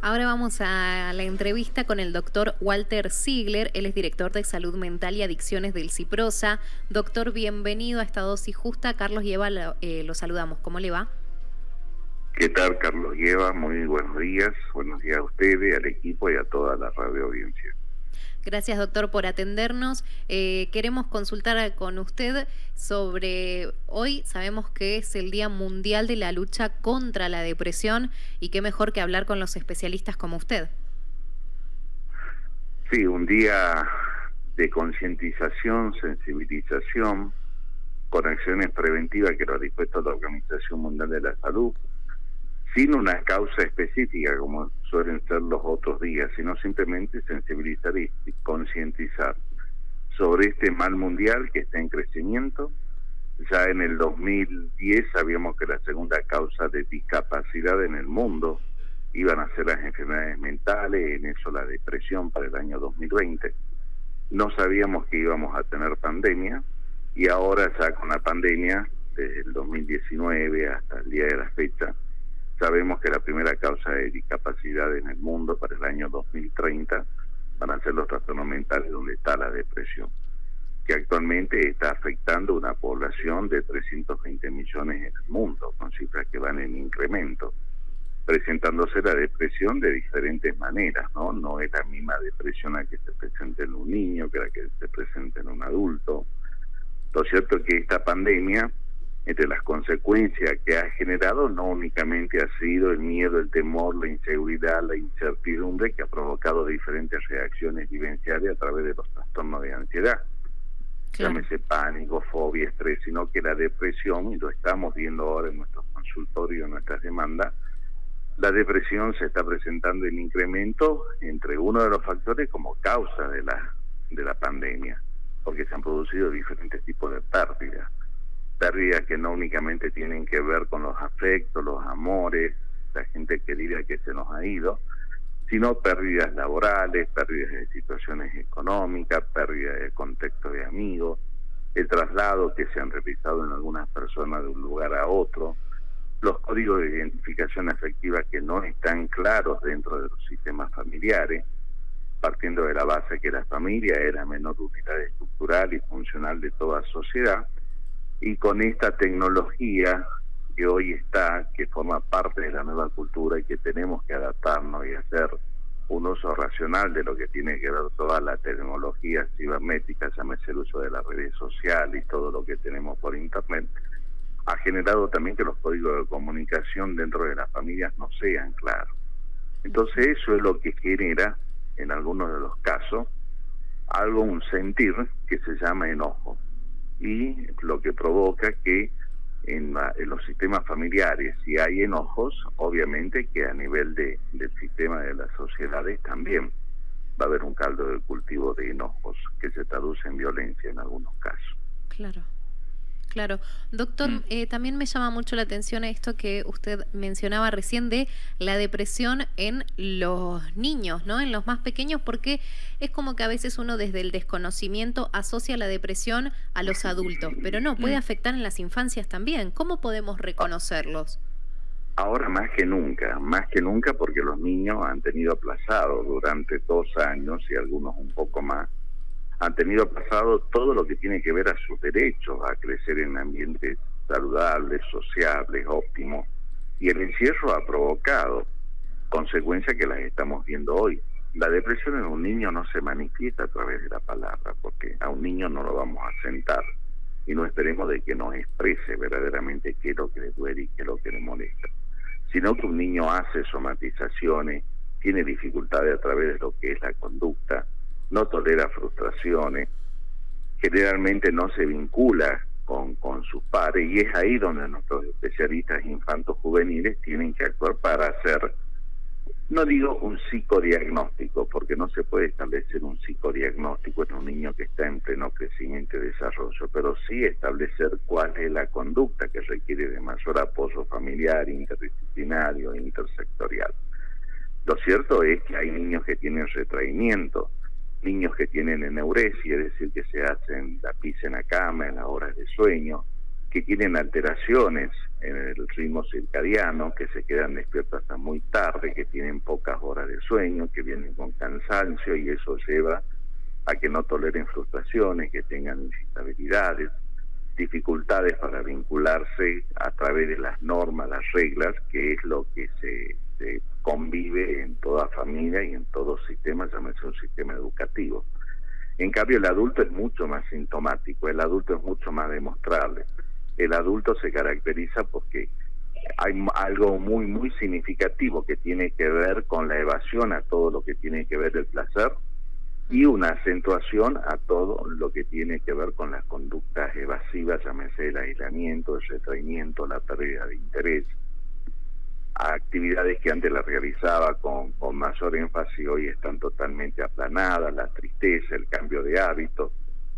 Ahora vamos a la entrevista con el doctor Walter Ziegler. Él es director de Salud Mental y Adicciones del CIPROSA. Doctor, bienvenido a esta dosis justa. Carlos Lleva, eh, lo saludamos. ¿Cómo le va? ¿Qué tal, Carlos Lleva? Muy buenos días. Buenos días a ustedes, al equipo y a toda la radio audiencia. Gracias, doctor, por atendernos. Eh, queremos consultar con usted sobre hoy. Sabemos que es el Día Mundial de la Lucha contra la Depresión y qué mejor que hablar con los especialistas como usted. Sí, un día de concientización, sensibilización, con acciones preventivas que lo ha dispuesto la Organización Mundial de la Salud, sin una causa específica como suelen ser los otros días, sino simplemente sensibilizar y concientizar sobre este mal mundial que está en crecimiento. Ya en el 2010 sabíamos que la segunda causa de discapacidad en el mundo iban a ser las enfermedades mentales, en eso la depresión para el año 2020. No sabíamos que íbamos a tener pandemia y ahora ya con la pandemia, desde el 2019 hasta el día de la fecha, Sabemos que la primera causa de discapacidad en el mundo para el año 2030 van a ser los trastornos mentales donde está la depresión, que actualmente está afectando una población de 320 millones en el mundo, con cifras que van en incremento, presentándose la depresión de diferentes maneras, ¿no? No es la misma depresión la que se presenta en un niño que la que se presenta en un adulto. Lo cierto es que esta pandemia entre las consecuencias que ha generado no únicamente ha sido el miedo, el temor, la inseguridad, la incertidumbre que ha provocado diferentes reacciones vivenciales a través de los trastornos de ansiedad. Llámese pánico, fobia, estrés, sino que la depresión, y lo estamos viendo ahora en nuestros consultorios, en nuestras demandas, la depresión se está presentando en incremento entre uno de los factores como causa de la, de la pandemia, porque se han producido diferentes tipos de pérdidas pérdidas que no únicamente tienen que ver con los afectos, los amores, la gente querida que se nos ha ido, sino pérdidas laborales, pérdidas de situaciones económicas, pérdidas de contexto de amigos, el traslado que se han realizado en algunas personas de un lugar a otro, los códigos de identificación afectiva que no están claros dentro de los sistemas familiares, partiendo de la base que la familia es la menor unidad estructural y funcional de toda sociedad, y con esta tecnología que hoy está, que forma parte de la nueva cultura y que tenemos que adaptarnos y hacer un uso racional de lo que tiene que ver toda la tecnología cibernética, llámese el uso de las redes sociales y todo lo que tenemos por internet, ha generado también que los códigos de comunicación dentro de las familias no sean claros. Entonces eso es lo que genera, en algunos de los casos, algo, un sentir que se llama enojo y lo que provoca que en, los sistemas familiares, si hay enojos, obviamente que a nivel de, del sistema de las sociedades también va a haber un caldo de cultivo de enojos que se traduce en violencia en algunos casos. Claro. Claro. Doctor, mm. eh, también me llama mucho la atención esto que usted mencionaba recién de la depresión en los niños, ¿no? En los más pequeños, porque es como que a veces uno desde el desconocimiento asocia la depresión a los adultos, pero no, puede mm. afectar en las infancias también. ¿Cómo podemos reconocerlos? Ahora más que nunca, más que nunca porque los niños han tenido aplazado durante dos años y algunos un poco más han tenido pasado todo lo que tiene que ver a sus derechos, a crecer en ambientes saludables, sociables, óptimos. Y el encierro ha provocado consecuencias que las estamos viendo hoy. La depresión en un niño no se manifiesta a través de la palabra, porque a un niño no lo vamos a sentar y no esperemos de que nos exprese verdaderamente qué es lo que le duele y qué es lo que le molesta, sino que un niño hace somatizaciones, tiene dificultades a través de lo que es la conducta, no tolera frustraciones, generalmente no se vincula con, con sus padres y es ahí donde nuestros especialistas infantos juveniles tienen que actuar para hacer, no digo un psicodiagnóstico, porque no se puede establecer un psicodiagnóstico en un niño que está en pleno crecimiento y desarrollo, pero sí establecer cuál es la conducta que requiere de mayor apoyo familiar, interdisciplinario intersectorial. Lo cierto es que hay niños que tienen retraimiento, niños que tienen eneuresia, es decir, que se hacen la pis en la cama en las horas de sueño, que tienen alteraciones en el ritmo circadiano, que se quedan despiertos hasta muy tarde, que tienen pocas horas de sueño, que vienen con cansancio y eso lleva a que no toleren frustraciones, que tengan instabilidades, dificultades para vincularse a través de las normas, las reglas, que es lo que se, convive en toda familia y en todo sistema, llámese un sistema educativo. En cambio, el adulto es mucho más sintomático, el adulto es mucho más demostrable. El adulto se caracteriza porque hay algo muy, muy significativo que tiene que ver con la evasión a todo lo que tiene que ver el placer, y una acentuación a todo lo que tiene que ver con las conductas evasivas, llámese el aislamiento, el retraimiento, la pérdida de interés, a actividades que antes las realizaba con, con mayor énfasis hoy están totalmente aplanadas, la tristeza, el cambio de hábitos,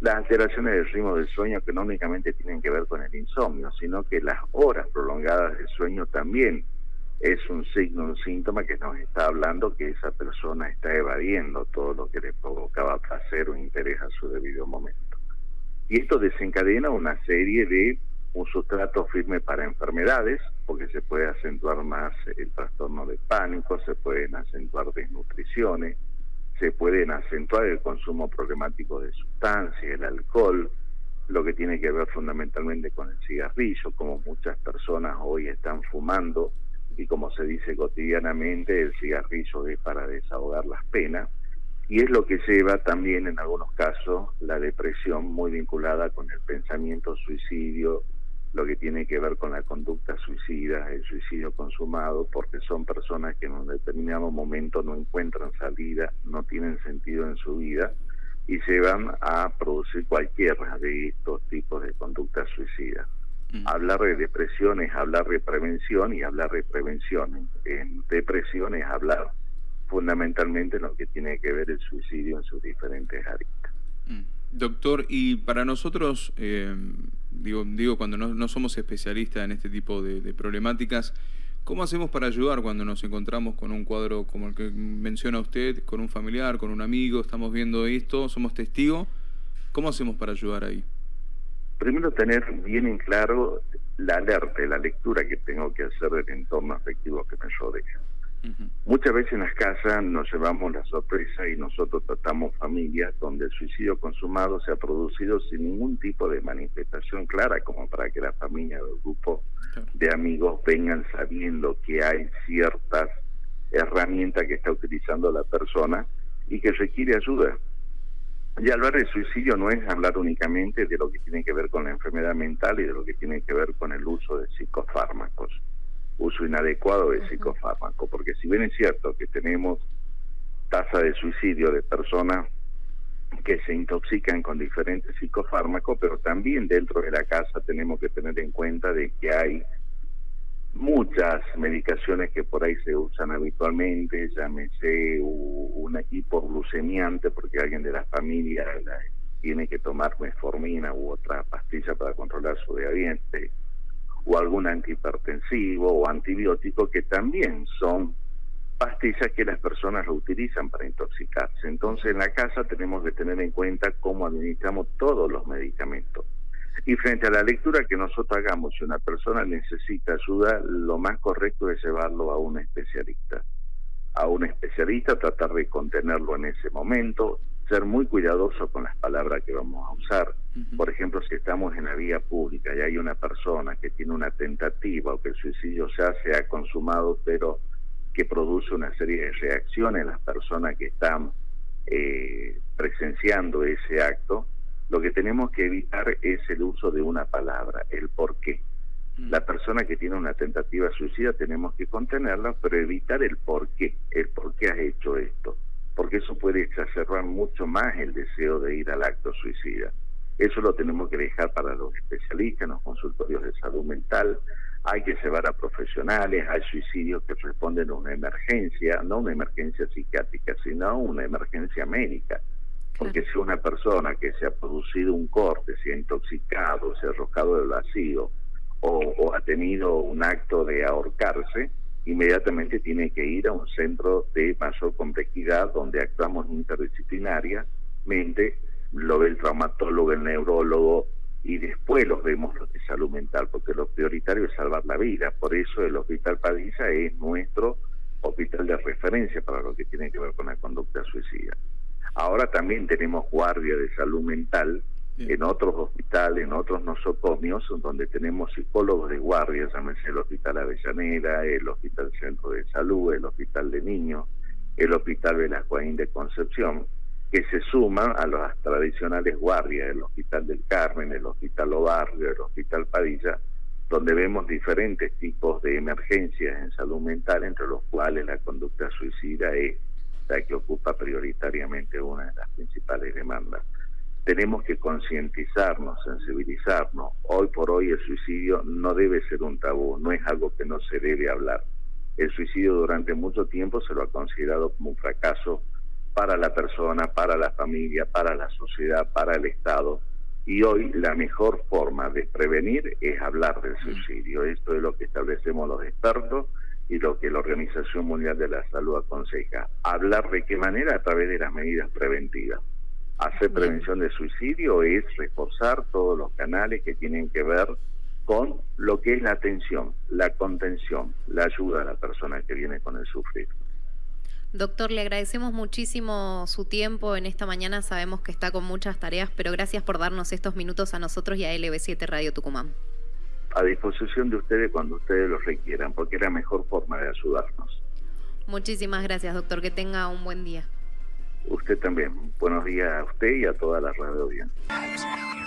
las alteraciones del ritmo del sueño que no únicamente tienen que ver con el insomnio, sino que las horas prolongadas de sueño también es un signo, un síntoma que nos está hablando que esa persona está evadiendo todo lo que le provocaba placer o interés a su debido momento. Y esto desencadena una serie de un sustrato firme para enfermedades, porque se puede acentuar más el trastorno de pánico, se pueden acentuar desnutriciones, se pueden acentuar el consumo problemático de sustancias, el alcohol, lo que tiene que ver fundamentalmente con el cigarrillo, como muchas personas hoy están fumando y como se dice cotidianamente, el cigarrillo es para desahogar las penas y es lo que lleva también en algunos casos la depresión muy vinculada con el pensamiento suicidio, lo que tiene que ver con la conducta suicida, el suicidio consumado, porque son personas que en un determinado momento no encuentran salida, no tienen sentido en su vida y se van a producir cualquiera de estos tipos de conductas suicidas. Mm. Hablar de depresión es hablar de prevención y hablar de prevención en depresión es hablar fundamentalmente lo que tiene que ver el suicidio en sus diferentes aristas. Mm. Doctor, y para nosotros, eh, digo, digo cuando no, somos especialistas en este tipo de, problemáticas, ¿cómo hacemos para ayudar cuando nos encontramos con un cuadro como el que menciona usted, con un familiar, con un amigo, estamos viendo esto, somos testigos? ¿Cómo hacemos para ayudar ahí? primero tener bien en claro la alerta, la lectura que tengo que hacer del entorno afectivo que me rodea. Muchas veces en las casas nos llevamos la sorpresa y nosotros tratamos familias donde el suicidio consumado se ha producido sin ningún tipo de manifestación clara como para que la familia o el grupo de amigos vengan sabiendo que hay ciertas herramientas que está utilizando la persona y que requiere ayuda. Y hablar de suicidio no es hablar únicamente de lo que tiene que ver con la enfermedad mental y de lo que tiene que ver con el uso de psicofármacos, uso inadecuado de psicofármacos, porque si bien es cierto que tenemos tasa de suicidio de personas que se intoxican con diferentes psicofármacos, pero también dentro de la casa tenemos que tener en cuenta de que hay muchas medicaciones que por ahí se usan habitualmente, llámese un hipoglucemiante porque alguien de la familia tiene que tomar metformina u otra pastilla para controlar su diabetes, o algún antihipertensivo o antibiótico que también son pastillas que las personas lo utilizan para intoxicarse. Entonces en la casa tenemos que tener en cuenta cómo administramos todos los medicamentos y frente a la lectura que nosotros hagamos, si una persona necesita ayuda, lo más correcto es llevarlo a un especialista. A un especialista, tratar de contenerlo en ese momento, ser muy cuidadoso con las palabras que vamos a usar. Por ejemplo, si estamos en la vía pública y hay una persona que tiene una tentativa o que el suicidio ya se ha consumado, pero que produce una serie de reacciones en las personas que están eh, presenciando ese acto, lo que tenemos que evitar es el uso de una palabra, el por qué. Mm. La persona que tiene una tentativa suicida tenemos que contenerla, pero evitar el por qué, el por qué has hecho esto, porque eso puede exacerbar mucho más el deseo de ir al acto suicida. Eso lo tenemos que dejar para los especialistas, en los consultorios de salud mental. Hay que llevar a profesionales, hay suicidios que responden a una emergencia, no una emergencia psiquiátrica, sino una emergencia médica porque si una persona que se ha producido un corte, se ha intoxicado, se ha arrojado del vacío o, ha tenido un acto de ahorcarse, inmediatamente tiene que ir a un centro de mayor complejidad donde actuamos interdisciplinariamente, lo ve el traumatólogo, el neurólogo, y después los vemos los de salud mental, porque lo prioritario es salvar la vida. Por eso el Hospital Padilla es nuestro hospital de referencia para lo que tiene que ver con la conducta suicida. Ahora también tenemos guardia de salud mental en otros hospitales, en otros nosocomios, donde tenemos psicólogos de guardia, llámese el Hospital Avellaneda, el Hospital Centro de Salud, el Hospital de Niños, el Hospital Velascoaín de Concepción, que se suman a las tradicionales guardias, el Hospital del Carmen, el Hospital Obarrio, el Hospital Padilla, donde vemos diferentes tipos de emergencias en salud mental, entre los cuales la conducta suicida es la que ocupa prioritariamente una de las principales demandas tenemos que concientizarnos, sensibilizarnos. Hoy por hoy el suicidio no debe ser un tabú, no es algo que no se debe hablar. El suicidio durante mucho tiempo se lo ha considerado como un fracaso para la persona, para la familia, para la sociedad, para el Estado. Y hoy la mejor forma de prevenir es hablar del suicidio. Esto es lo que establecemos los expertos y lo que la Organización Mundial de la Salud aconseja. Hablar de qué manera a través de las medidas preventivas. Hacer prevención de suicidio es reforzar todos los canales que tienen que ver con lo que es la atención, la contención, la ayuda a la persona que viene con el sufrir. Doctor, le agradecemos muchísimo su tiempo en esta mañana. Sabemos que está con muchas tareas, pero gracias por darnos estos minutos a nosotros y a LB7 Radio Tucumán. A disposición de ustedes cuando ustedes lo requieran, porque es la mejor forma de ayudarnos. Muchísimas gracias, doctor. Que tenga un buen día. Usted también. Buenos días a usted y a toda la radio audiencia.